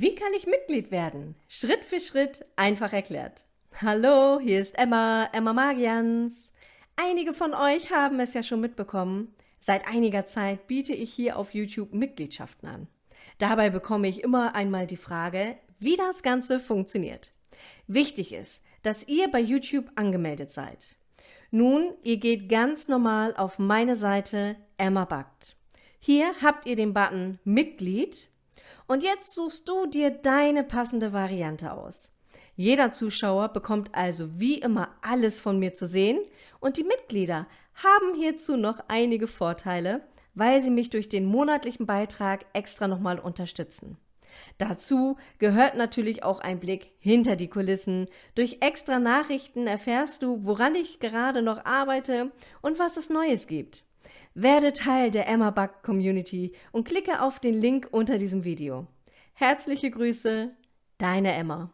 Wie kann ich Mitglied werden? Schritt für Schritt, einfach erklärt. Hallo, hier ist Emma, Emma Magians. Einige von euch haben es ja schon mitbekommen. Seit einiger Zeit biete ich hier auf YouTube Mitgliedschaften an. Dabei bekomme ich immer einmal die Frage, wie das Ganze funktioniert. Wichtig ist, dass ihr bei YouTube angemeldet seid. Nun, ihr geht ganz normal auf meine Seite Emma Backt. Hier habt ihr den Button Mitglied und jetzt suchst du dir deine passende Variante aus. Jeder Zuschauer bekommt also wie immer alles von mir zu sehen und die Mitglieder haben hierzu noch einige Vorteile, weil sie mich durch den monatlichen Beitrag extra nochmal unterstützen. Dazu gehört natürlich auch ein Blick hinter die Kulissen. Durch extra Nachrichten erfährst du, woran ich gerade noch arbeite und was es Neues gibt. Werde Teil der Emma Buck Community und klicke auf den Link unter diesem Video. Herzliche Grüße, deine Emma.